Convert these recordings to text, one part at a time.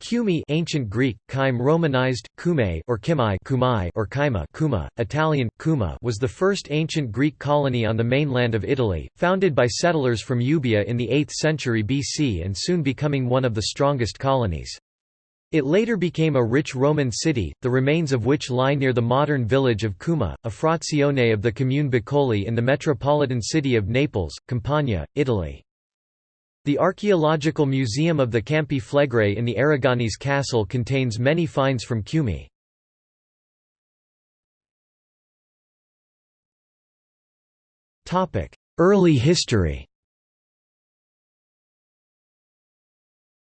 Cumae ancient Greek, Chyme romanized, Cumae or Kimai Kumai or Kyma Kuma, Italian, Kuma was the first ancient Greek colony on the mainland of Italy, founded by settlers from Euboea in the 8th century BC and soon becoming one of the strongest colonies. It later became a rich Roman city, the remains of which lie near the modern village of Cuma, a frazione of the commune Bacoli in the metropolitan city of Naples, Campania, Italy. The Archaeological Museum of the Campi Flegrei in the Aragonese Castle contains many finds from Cumae. Early history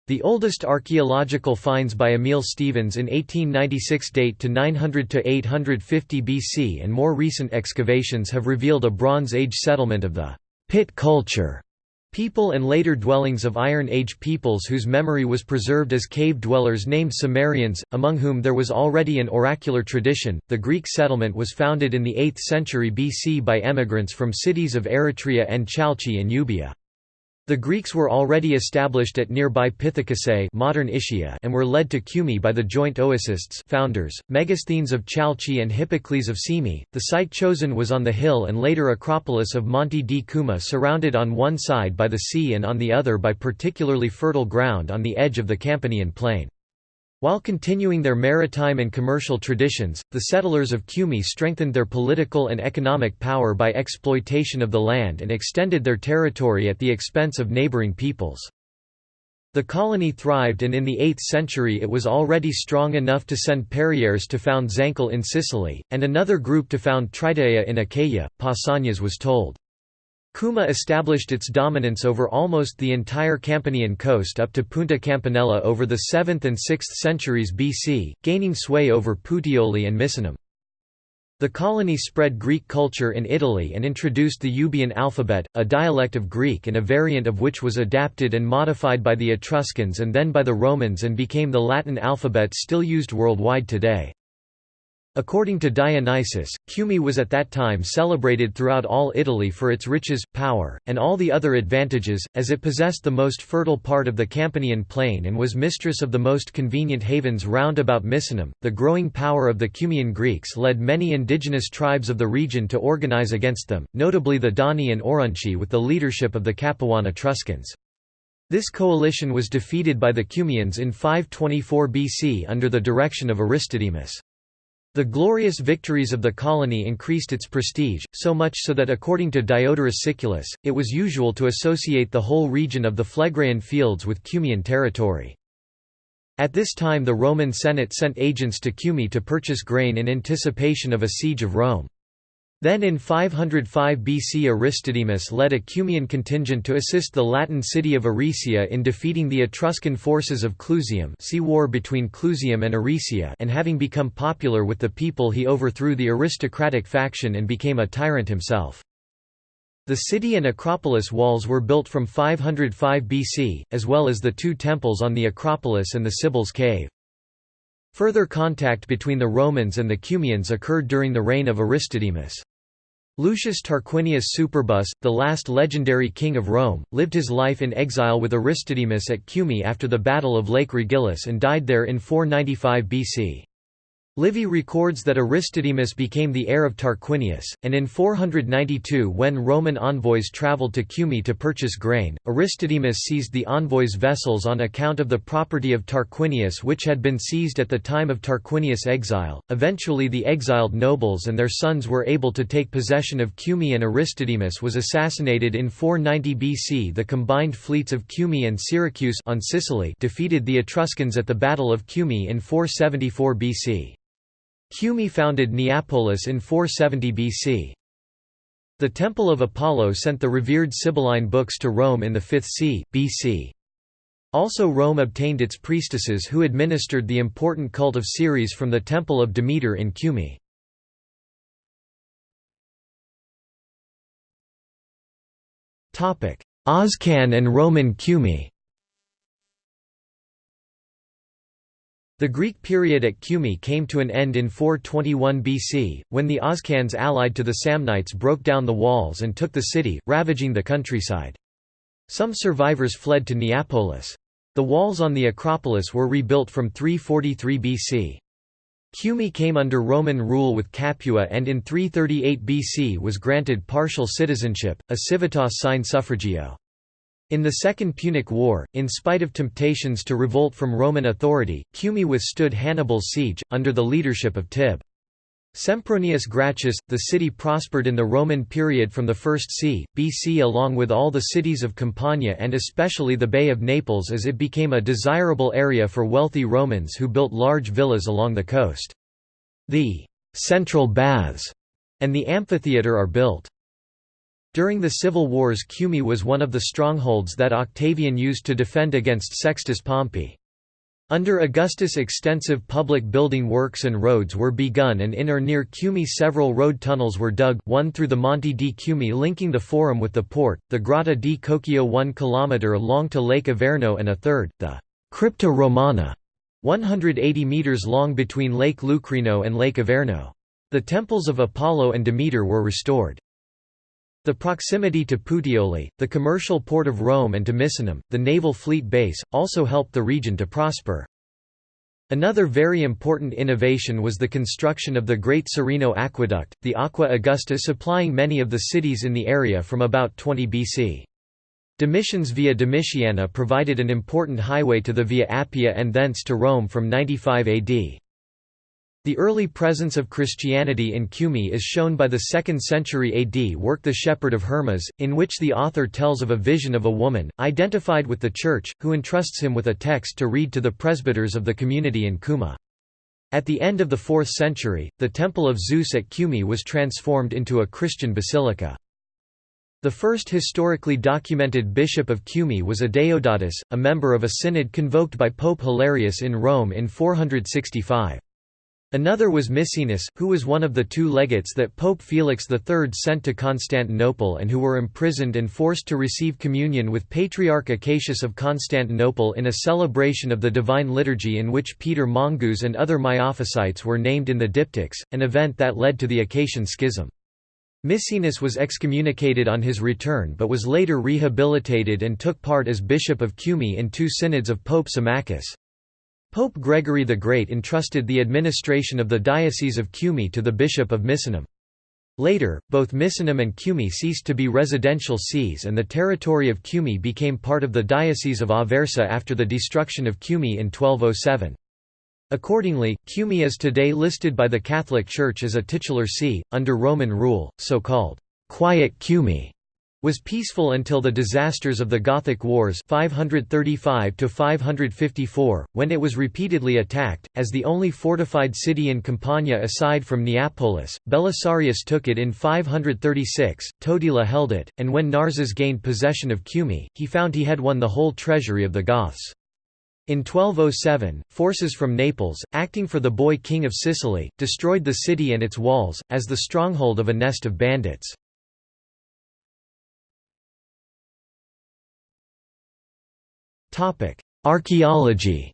The oldest archaeological finds by Emil Stevens in 1896 date to 900 to 850 BC and more recent excavations have revealed a Bronze Age settlement of the pit culture People and later dwellings of Iron Age peoples whose memory was preserved as cave dwellers named Cimmerians, among whom there was already an oracular tradition. The Greek settlement was founded in the 8th century BC by emigrants from cities of Eretria and Chalchi in Euboea. The Greeks were already established at nearby Pithecusae modern Ischia and were led to Cumae by the joint oecists founders, Megasthenes of Chalchi and Hippocles of Cyme. The site chosen was on the hill and later acropolis of Monte di Cuma surrounded on one side by the sea and on the other by particularly fertile ground on the edge of the Campanian plain. While continuing their maritime and commercial traditions, the settlers of Cumae strengthened their political and economic power by exploitation of the land and extended their territory at the expense of neighboring peoples. The colony thrived and in the 8th century it was already strong enough to send Perieres to found Zancle in Sicily, and another group to found Tritaea in Achaia, Pausanias was told. Cuma established its dominance over almost the entire Campanian coast up to Punta Campanella over the 7th and 6th centuries BC, gaining sway over Puteoli and Misenum. The colony spread Greek culture in Italy and introduced the Euboean alphabet, a dialect of Greek and a variant of which was adapted and modified by the Etruscans and then by the Romans and became the Latin alphabet still used worldwide today. According to Dionysius, Cumae was at that time celebrated throughout all Italy for its riches, power, and all the other advantages, as it possessed the most fertile part of the Campanian plain and was mistress of the most convenient havens round about Misenum. The growing power of the Cumaean Greeks led many indigenous tribes of the region to organize against them, notably the Dani and Aurunci with the leadership of the Capuan Etruscans. This coalition was defeated by the Cumaeans in 524 BC under the direction of Aristodemus. The glorious victories of the colony increased its prestige, so much so that according to Diodorus Siculus, it was usual to associate the whole region of the Phlegraean fields with Cumaean territory. At this time the Roman Senate sent agents to Cumae to purchase grain in anticipation of a siege of Rome. Then in 505 BC Aristodemus led a Cumaean contingent to assist the Latin city of Aricia in defeating the Etruscan forces of Clusium see war between Clusium and Aricia and having become popular with the people he overthrew the aristocratic faction and became a tyrant himself. The city and Acropolis walls were built from 505 BC, as well as the two temples on the Acropolis and the Sibyl's cave. Further contact between the Romans and the Cumaeans occurred during the reign of Aristodemus. Lucius Tarquinius Superbus, the last legendary king of Rome, lived his life in exile with Aristodemus at Cumae after the Battle of Lake Regillus and died there in 495 BC. Livy records that Aristodemus became the heir of Tarquinius, and in 492 when Roman envoys travelled to Cumae to purchase grain, Aristodemus seized the envoys' vessels on account of the property of Tarquinius which had been seized at the time of Tarquinius' exile. Eventually the exiled nobles and their sons were able to take possession of Cumae and Aristodemus was assassinated in 490 BC. The combined fleets of Cumae and Syracuse on Sicily defeated the Etruscans at the Battle of Cumae in 474 BC. Cumae founded Neapolis in 470 BC. The Temple of Apollo sent the revered Sibylline books to Rome in the 5th c. BC. Also Rome obtained its priestesses who administered the important cult of Ceres from the Temple of Demeter in Cumae. Oscan and Roman Cumae The Greek period at Cumae came to an end in 421 BC, when the Oscans allied to the Samnites broke down the walls and took the city, ravaging the countryside. Some survivors fled to Neapolis. The walls on the Acropolis were rebuilt from 343 BC. Cumae came under Roman rule with Capua and in 338 BC was granted partial citizenship, a civitas sine suffragio. In the Second Punic War, in spite of temptations to revolt from Roman authority, Cumae withstood Hannibal's siege, under the leadership of Tib. Sempronius Gracchus, the city prospered in the Roman period from the 1st c. BC along with all the cities of Campania and especially the Bay of Naples as it became a desirable area for wealthy Romans who built large villas along the coast. The «central baths» and the amphitheatre are built. During the civil wars Cumae was one of the strongholds that Octavian used to defend against Sextus Pompey. Under Augustus extensive public building works and roads were begun and in or near Cumae several road tunnels were dug, one through the Monte di Cumae linking the Forum with the port, the Grotta di Cocceio 1 km long to Lake Averno and a third, the Crypta Romana, 180 metres long between Lake Lucrino and Lake Averno. The temples of Apollo and Demeter were restored. The proximity to Puteoli, the commercial port of Rome and to Misenum, the naval fleet base, also helped the region to prosper. Another very important innovation was the construction of the Great Serino Aqueduct, the Aqua Augusta supplying many of the cities in the area from about 20 BC. Domitian's Via Domitiana provided an important highway to the Via Appia and thence to Rome from 95 AD. The early presence of Christianity in Cumae is shown by the 2nd century AD work The Shepherd of Hermas, in which the author tells of a vision of a woman, identified with the Church, who entrusts him with a text to read to the presbyters of the community in Cuma. At the end of the 4th century, the Temple of Zeus at Cumae was transformed into a Christian basilica. The first historically documented bishop of Cumae was Adeodatus, a member of a synod convoked by Pope Hilarius in Rome in 465. Another was Misenus, who was one of the two legates that Pope Felix III sent to Constantinople and who were imprisoned and forced to receive communion with Patriarch Acacius of Constantinople in a celebration of the Divine Liturgy in which Peter Mongus and other Miaphysites were named in the diptychs, an event that led to the Acacian Schism. Misenus was excommunicated on his return but was later rehabilitated and took part as Bishop of Cumae in two synods of Pope Symmachus. Pope Gregory the Great entrusted the administration of the Diocese of Cumae to the Bishop of Misenum. Later, both Misenum and Cumae ceased to be residential sees and the territory of Cumae became part of the Diocese of Aversa after the destruction of Cumae in 1207. Accordingly, Cumae is today listed by the Catholic Church as a titular see, under Roman rule, so-called «quiet Cumae» was peaceful until the disasters of the Gothic Wars 535 when it was repeatedly attacked. As the only fortified city in Campania aside from Neapolis, Belisarius took it in 536, Totila held it, and when Narses gained possession of Cumae, he found he had won the whole treasury of the Goths. In 1207, forces from Naples, acting for the boy king of Sicily, destroyed the city and its walls, as the stronghold of a nest of bandits. Archaeology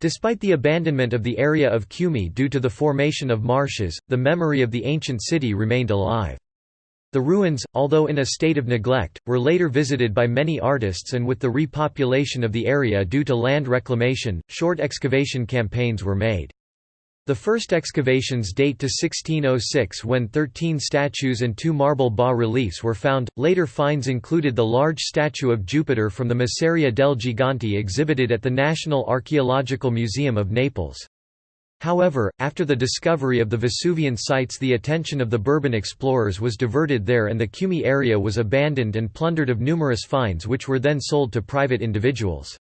Despite the abandonment of the area of Cumae due to the formation of marshes, the memory of the ancient city remained alive. The ruins, although in a state of neglect, were later visited by many artists and with the repopulation of the area due to land reclamation, short excavation campaigns were made. The first excavations date to 1606 when 13 statues and two marble bas-reliefs were found. Later finds included the large statue of Jupiter from the Masseria del Gigante exhibited at the National Archaeological Museum of Naples. However, after the discovery of the Vesuvian sites the attention of the Bourbon explorers was diverted there and the Cumae area was abandoned and plundered of numerous finds which were then sold to private individuals.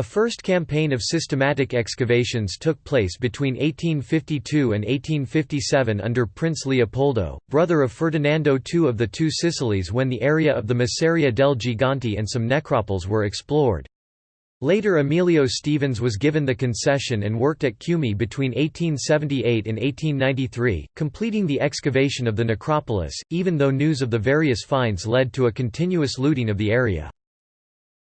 A first campaign of systematic excavations took place between 1852 and 1857 under Prince Leopoldo, brother of Ferdinando II of the Two Sicilies when the area of the Masseria del Gigante and some necropoles were explored. Later Emilio Stevens was given the concession and worked at Cumae between 1878 and 1893, completing the excavation of the necropolis, even though news of the various finds led to a continuous looting of the area.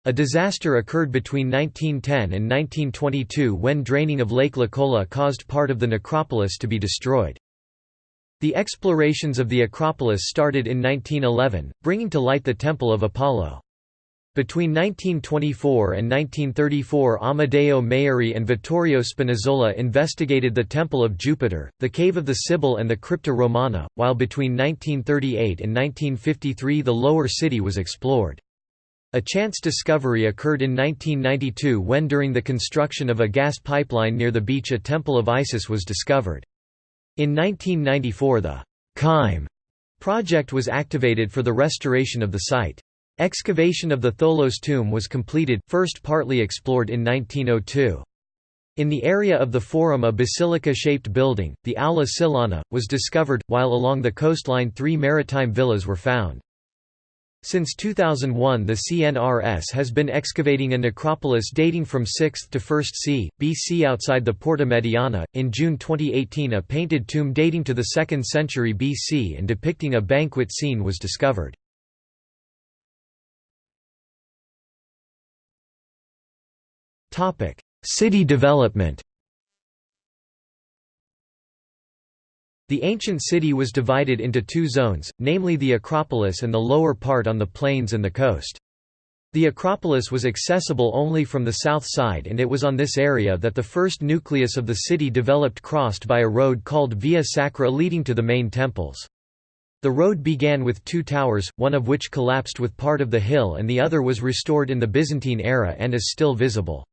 A disaster occurred between 1910 and 1922 when draining of Lake Licola caused part of the necropolis to be destroyed. The explorations of the Acropolis started in 1911, bringing to light the Temple of Apollo. Between 1924 and 1934 Amedeo Maiuri and Vittorio Spinazzola investigated the Temple of Jupiter, the Cave of the Sibyl and the Crypta Romana, while between 1938 and 1953 the Lower City was explored. A chance discovery occurred in 1992 when during the construction of a gas pipeline near the beach a temple of Isis was discovered. In 1994 the Kyme project was activated for the restoration of the site. Excavation of the Tholos tomb was completed, first partly explored in 1902. In the area of the Forum a basilica-shaped building, the Aula Silana, was discovered, while along the coastline three maritime villas were found. Since 2001 the CNRS has been excavating a necropolis dating from 6th to 1st c. BC outside the Porta Mediana. In June 2018 a painted tomb dating to the 2nd century BC and depicting a banquet scene was discovered. City development The ancient city was divided into two zones, namely the Acropolis and the lower part on the plains and the coast. The Acropolis was accessible only from the south side and it was on this area that the first nucleus of the city developed crossed by a road called Via Sacra leading to the main temples. The road began with two towers, one of which collapsed with part of the hill and the other was restored in the Byzantine era and is still visible.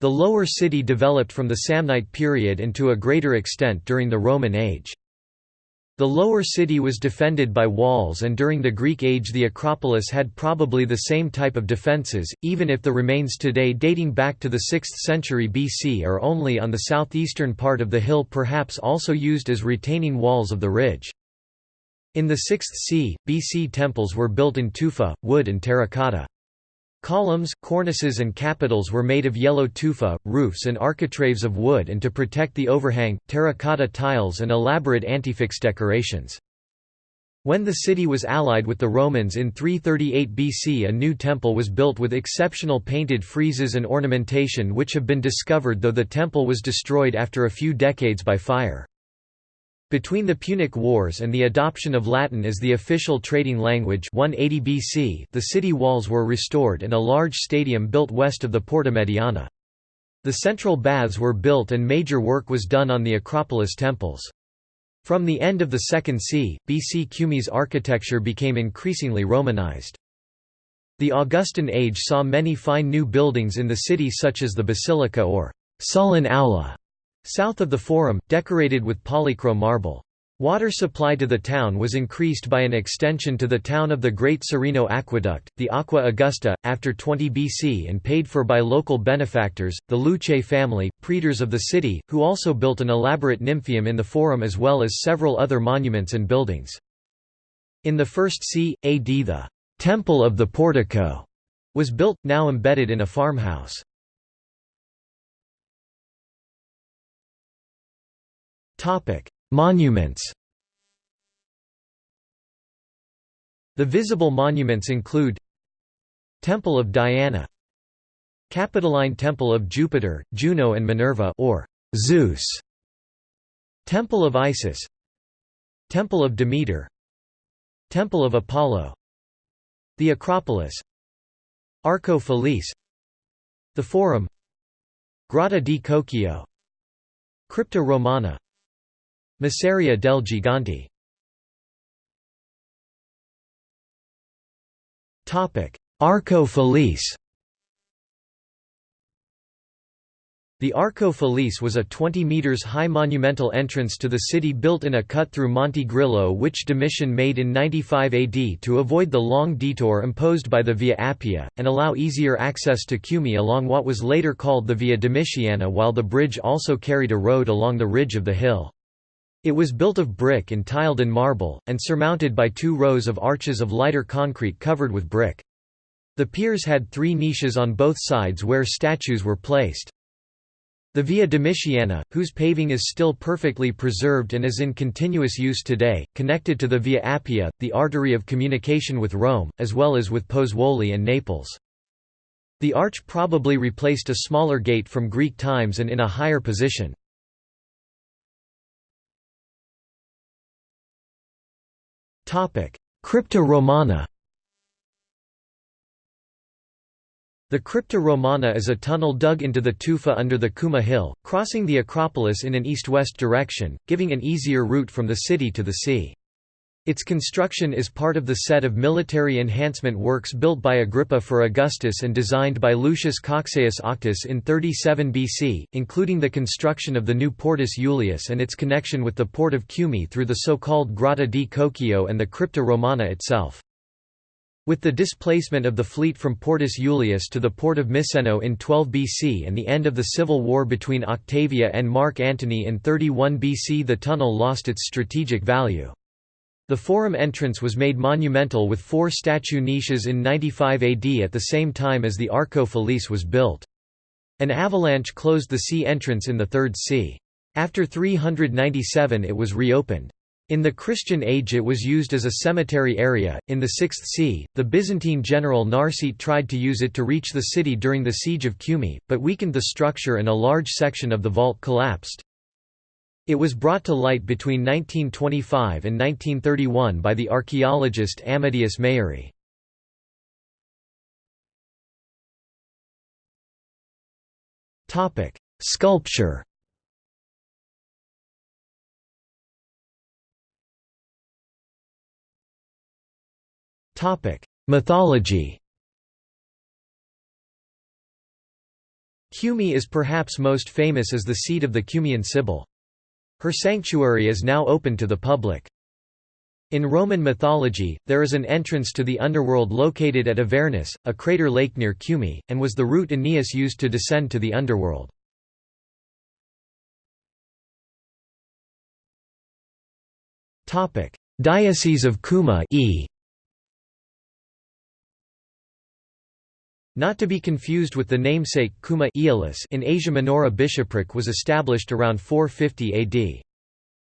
The lower city developed from the Samnite period and to a greater extent during the Roman age. The lower city was defended by walls and during the Greek age the Acropolis had probably the same type of defences, even if the remains today dating back to the 6th century BC are only on the southeastern part of the hill perhaps also used as retaining walls of the ridge. In the 6th c. BC temples were built in tufa, wood and terracotta. Columns, cornices and capitals were made of yellow tufa, roofs and architraves of wood and to protect the overhang, terracotta tiles and elaborate antefix decorations. When the city was allied with the Romans in 338 BC a new temple was built with exceptional painted friezes and ornamentation which have been discovered though the temple was destroyed after a few decades by fire. Between the Punic Wars and the adoption of Latin as the official trading language 180 BC, the city walls were restored and a large stadium built west of the Porta Mediana. The central baths were built and major work was done on the Acropolis temples. From the end of the 2nd c. BC Cumae's architecture became increasingly Romanized. The Augustan age saw many fine new buildings in the city such as the Basilica or Sullan Aula South of the Forum, decorated with polychrome marble. Water supply to the town was increased by an extension to the town of the Great Serino Aqueduct, the Aqua Augusta, after 20 BC and paid for by local benefactors, the Luce family, praetors of the city, who also built an elaborate nymphaeum in the Forum as well as several other monuments and buildings. In the 1st c. AD the «Temple of the Portico» was built, now embedded in a farmhouse. Monuments The visible monuments include Temple of Diana Capitoline Temple of Jupiter, Juno and Minerva or Zeus Temple of Isis Temple of Demeter Temple of Apollo The Acropolis Arco Felice The Forum Grotta di Cocceio Crypta Romana Masseria del Gigante. Arco Felice. The Arco Felice was a 20 metres high monumental entrance to the city built in a cut through Monte Grillo which Domitian made in 95 AD to avoid the long detour imposed by the Via Appia, and allow easier access to Cumae along what was later called the Via Domitiana while the bridge also carried a road along the ridge of the hill. It was built of brick and tiled in marble, and surmounted by two rows of arches of lighter concrete covered with brick. The piers had three niches on both sides where statues were placed. The Via Domitiana, whose paving is still perfectly preserved and is in continuous use today, connected to the Via Appia, the artery of communication with Rome, as well as with Pozzuoli and Naples. The arch probably replaced a smaller gate from Greek times and in a higher position. Crypta Romana The Crypta Romana is a tunnel dug into the tufa under the Kuma hill, crossing the Acropolis in an east-west direction, giving an easier route from the city to the sea. Its construction is part of the set of military enhancement works built by Agrippa for Augustus and designed by Lucius Cocceius Auctus in 37 BC, including the construction of the new Portus Iulius and its connection with the port of Cumae through the so-called Grotta di Cocceio and the Crypta Romana itself. With the displacement of the fleet from Portus Iulius to the port of Miseno in 12 BC and the end of the civil war between Octavia and Mark Antony in 31 BC the tunnel lost its strategic value. The forum entrance was made monumental with four statue niches in 95 AD at the same time as the Arco Felice was built. An avalanche closed the sea entrance in the Third Sea. After 397 it was reopened. In the Christian age it was used as a cemetery area. In the 6th c, the Byzantine general Narsete tried to use it to reach the city during the siege of Cumae, but weakened the structure and a large section of the vault collapsed. It was brought to light between 1925 and 1931 by the archaeologist Amadeus Maiuri. Sculpture Topic: Mythology Cumae is perhaps most famous as the seat of the Cumaean Sibyl. Her sanctuary is now open to the public. In Roman mythology, there is an entrance to the underworld located at Avernus, a crater lake near Cumae, and was the route Aeneas used to descend to the underworld. Diocese of Cuma e. Not to be confused with the namesake Cuma in Asia Minor bishopric was established around 450 AD.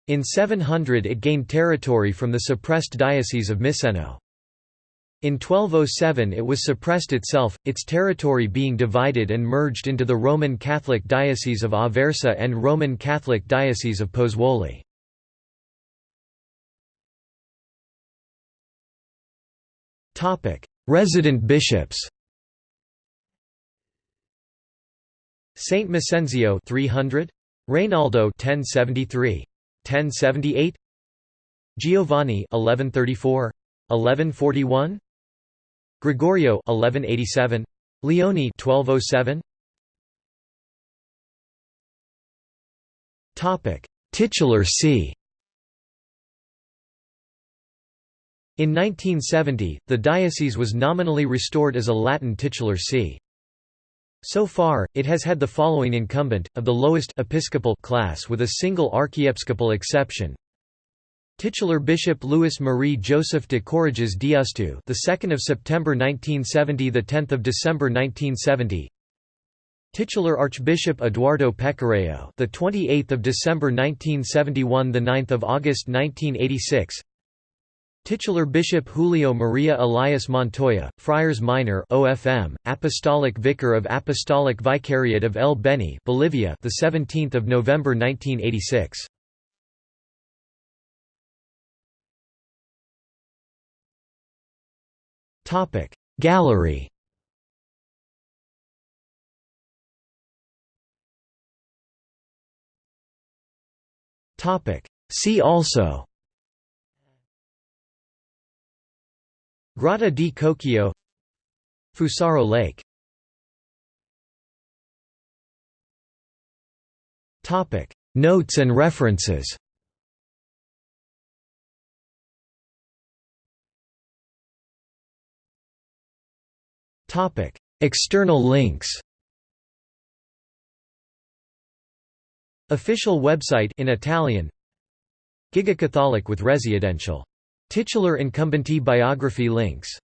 In 700 it gained territory from the suppressed Diocese of Miseno. In 1207 it was suppressed itself, its territory being divided and merged into the Roman Catholic Diocese of Aversa and Roman Catholic Diocese of Pozzuoli. Resident bishops Saint Massenzio 300 Reynaldo 1073 1078 Giovanni 1134 1141 Gregorio 1187 Leone 1207 Topic Titular see In 1970, the diocese was nominally restored as a Latin titular see. So far, it has had the following incumbent, of the lowest episcopal class with a single archiepiscopal exception. Titular Bishop Louis Marie Joseph de Courrèges d'Ustou, the 2nd of September 1970, the 10th of December 1970. Titular Archbishop Eduardo Pecoraro, the 28th of December 1971, the 9th of August 1986. Titular Bishop Julio Maria Elias Montoya, Friars Minor OFM, Apostolic Vicar of Apostolic Vicariate of El Beni, Bolivia, the 17th of November 1986. Topic Gallery. Topic See also Grotta di Cocceio Fusaro Lake. Topic. Notes and references. Topic. External links. Official website in Italian. Giga Catholic with Residential Titular incumbency biography links